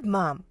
good, Mom.